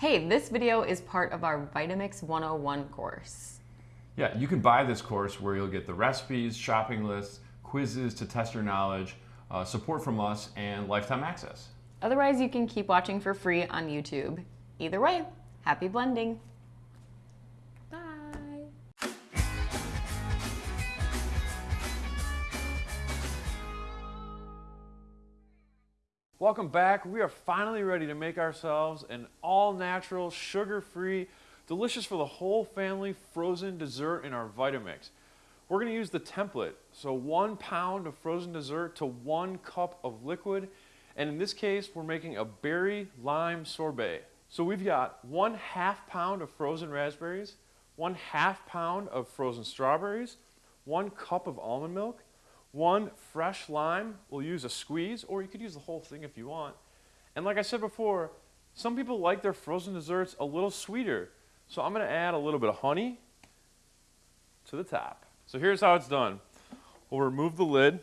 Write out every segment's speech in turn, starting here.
Hey, this video is part of our Vitamix 101 course. Yeah, you can buy this course where you'll get the recipes, shopping lists, quizzes to test your knowledge, uh, support from us, and lifetime access. Otherwise, you can keep watching for free on YouTube. Either way, happy blending. Welcome back. We are finally ready to make ourselves an all-natural, sugar-free, delicious for the whole family frozen dessert in our Vitamix. We're going to use the template, so one pound of frozen dessert to one cup of liquid, and in this case, we're making a berry lime sorbet. So we've got one half pound of frozen raspberries, one half pound of frozen strawberries, one cup of almond milk, one fresh lime. We'll use a squeeze, or you could use the whole thing if you want. And like I said before, some people like their frozen desserts a little sweeter. So I'm going to add a little bit of honey to the top. So here's how it's done. We'll remove the lid,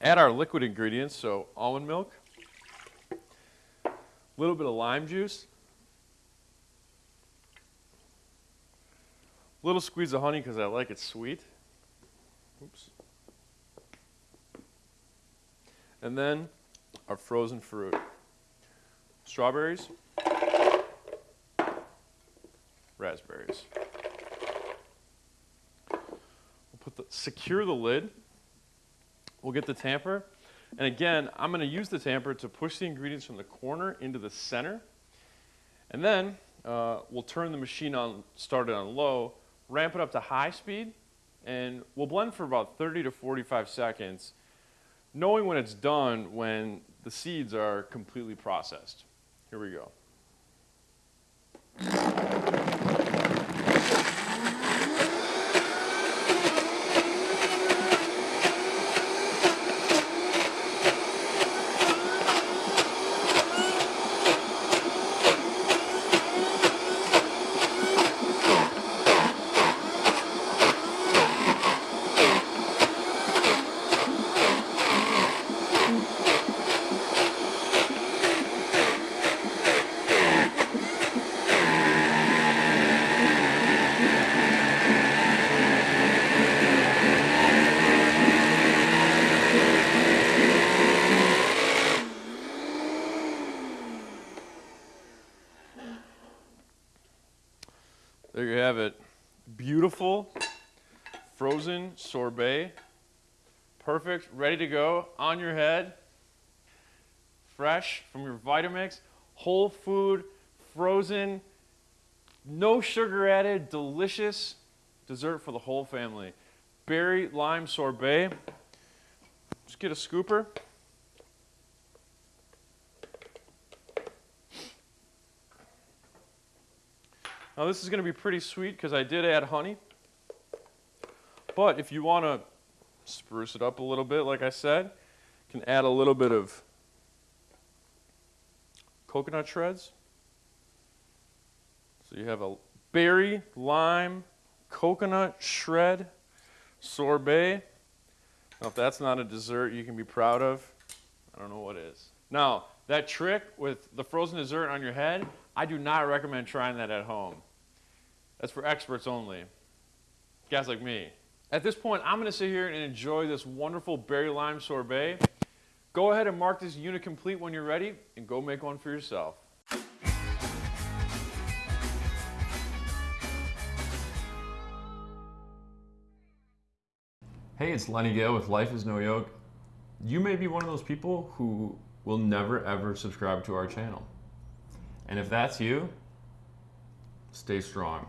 add our liquid ingredients, so almond milk, a little bit of lime juice, a little squeeze of honey because I like it sweet. Oops. And then our frozen fruit. Strawberries, raspberries. We'll put the, secure the lid. We'll get the tamper. And again, I'm going to use the tamper to push the ingredients from the corner into the center. And then uh, we'll turn the machine on, start it on low, ramp it up to high speed, and we'll blend for about 30 to 45 seconds knowing when it's done when the seeds are completely processed. Here we go. There you have it. Beautiful frozen sorbet. Perfect, ready to go on your head. Fresh from your Vitamix, whole food, frozen, no sugar added, delicious dessert for the whole family. Berry lime sorbet. Just get a scooper. Now this is going to be pretty sweet because I did add honey. But if you want to spruce it up a little bit, like I said, you can add a little bit of coconut shreds. So you have a berry, lime, coconut shred sorbet. Now if that's not a dessert you can be proud of, I don't know what is. Now, that trick with the frozen dessert on your head, I do not recommend trying that at home. That's for experts only. Guys like me. At this point, I'm going to sit here and enjoy this wonderful berry lime sorbet. Go ahead and mark this unit complete when you're ready and go make one for yourself. Hey, it's Lenny Gale with Life is No Yoke. You may be one of those people who will never ever subscribe to our channel. And if that's you, stay strong.